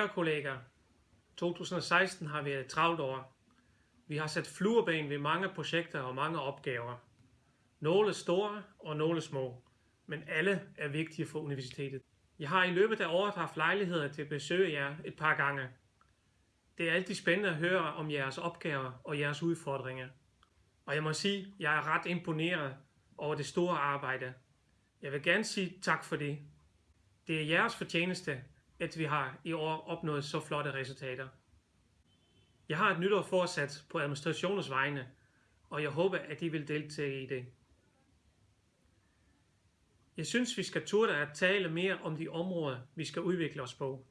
Kære kolleger, 2016 har været et travlt år. Vi har sat flueben ved mange projekter og mange opgaver. Nogle store og nogle små, men alle er vigtige for universitetet. Jeg har i løbet af året haft lejligheder til at besøge jer et par gange. Det er altid spændende at høre om jeres opgaver og jeres udfordringer. Og jeg må sige, at jeg er ret imponeret over det store arbejde. Jeg vil gerne sige tak for det. Det er jeres fortjeneste, at vi har i år opnået så flotte resultater. Jeg har et nytår forsat på administrationens vegne, og jeg håber, at I vil deltage i det. Jeg synes, vi skal turde at tale mere om de områder, vi skal udvikle os på.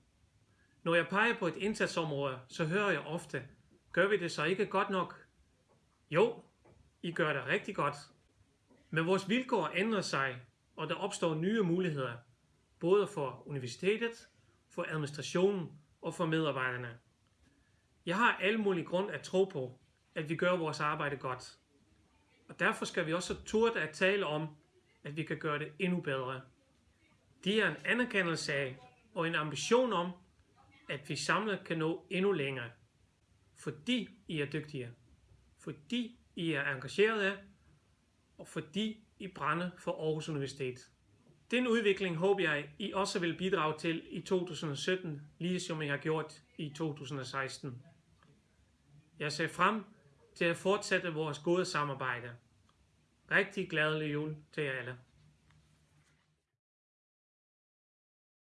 Når jeg peger på et indsatsområde, så hører jeg ofte, gør vi det så ikke godt nok? Jo, I gør det rigtig godt. Men vores vilkår ændrer sig, og der opstår nye muligheder, både for universitetet, for administrationen og for medarbejderne. Jeg har alle mulige grund at tro på, at vi gør vores arbejde godt. Og derfor skal vi også turde at tale om, at vi kan gøre det endnu bedre. Det er en anerkendelse af og en ambition om, at vi samlet kan nå endnu længere. Fordi I er dygtige. Fordi I er engagerede. Og fordi I brænder for Aarhus Universitet. Den udvikling håber jeg, I også vil bidrage til i 2017, ligesom I har gjort i 2016. Jeg ser frem til at fortsætte vores gode samarbejde. Rigtig glædelig jul til jer alle.